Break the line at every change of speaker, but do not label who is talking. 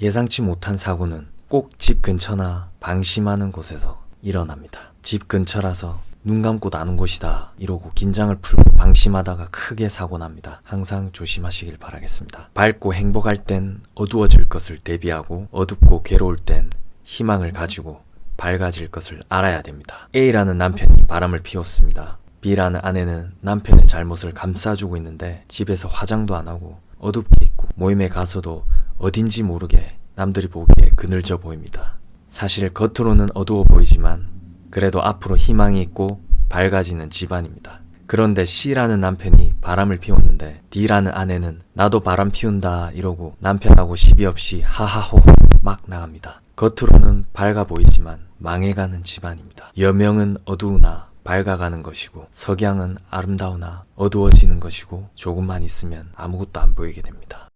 예상치 못한 사고는 꼭 집 근처나 방심하는 곳에서 일어납니다. 집 근처라서 눈 감고 나는 곳이다 이러고 긴장을 풀고 방심하다가 크게 사고 납니다. 항상 조심하시길 바라겠습니다. 밝고 행복할 땐 어두워질 것을 대비하고 어둡고 괴로울 땐 희망을 가지고 밝아질 것을 알아야 됩니다. A라는 남편이 바람을 피웠습니다. B라는 아내는 남편의 잘못을 감싸주고 있는데 집에서 화장도 안 하고 어둡게 있고 모임에 가서도 어딘지 모르게 남들이 보기에 그늘져 보입니다. 사실 겉으로는 어두워 보이지만 그래도 앞으로 희망이 있고 밝아지는 집안입니다. 그런데 C라는 남편이 바람을 피웠는데 D라는 아내는 나도 바람 피운다 이러고 남편하고 시비 없이 하하호호 막 나갑니다. 겉으로는 밝아 보이지만 망해가는 집안입니다. 여명은 어두우나 밝아가는 것이고 석양은 아름다우나 어두워지는 것이고 조금만 있으면 아무것도 안 보이게 됩니다.